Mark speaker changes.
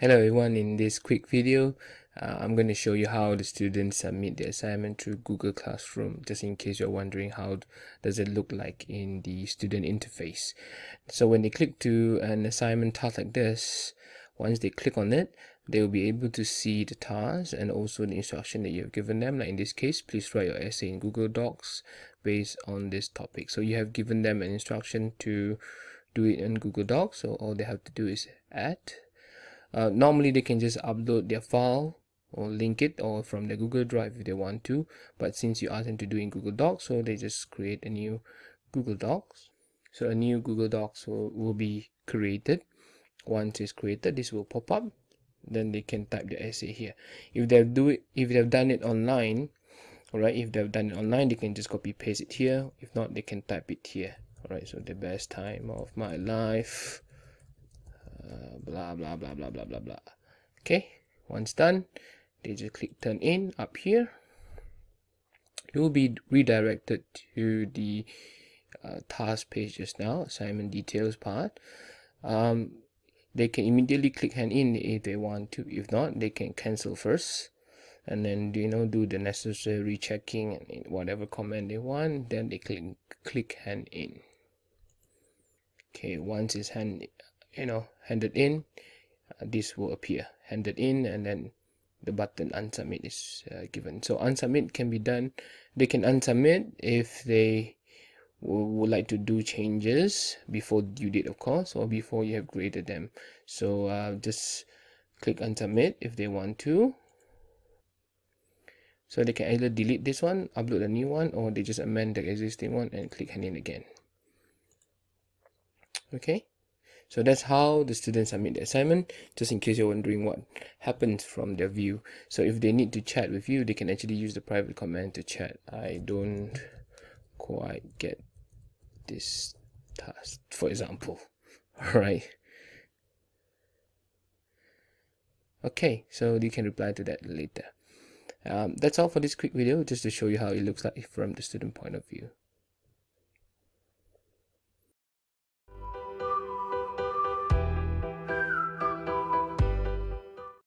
Speaker 1: Hello everyone, in this quick video, uh, I'm going to show you how the students submit the assignment through Google Classroom, just in case you're wondering how does it look like in the student interface. So when they click to an assignment task like this, once they click on it, they will be able to see the task and also the instruction that you have given them. Like in this case, please write your essay in Google Docs based on this topic. So you have given them an instruction to do it in Google Docs, so all they have to do is add uh, normally they can just upload their file or link it or from the Google Drive if they want to. But since you ask them to do in Google Docs so they just create a new Google Docs. So a new Google Docs will, will be created. Once it's created this will pop up. Then they can type the essay here. If they've do it if they've done it online all right if they've done it online they can just copy paste it here. If not they can type it here. All right so the best time of my life blah blah blah blah blah blah blah. Okay once done they just click turn in up here. You will be redirected to the uh, task page just now assignment details part. Um, they can immediately click hand in if they want to. If not they can cancel first. And then you know do the necessary checking and whatever comment they want then they click click hand in. Okay once it's hand you know handed in uh, this will appear. Handed in and then the button unsubmit is uh, given. So unsubmit can be done. They can unsubmit if they would like to do changes before due date of course or before you have graded them. So uh, just click unsubmit if they want to. So they can either delete this one upload a new one or they just amend the existing one and click hand in again. Okay so that's how the students submit the assignment, just in case you're wondering what happens from their view. So if they need to chat with you, they can actually use the private comment to chat. I don't quite get this task, for example. Alright. Okay, so you can reply to that later. Um, that's all for this quick video, just to show you how it looks like from the student point of view.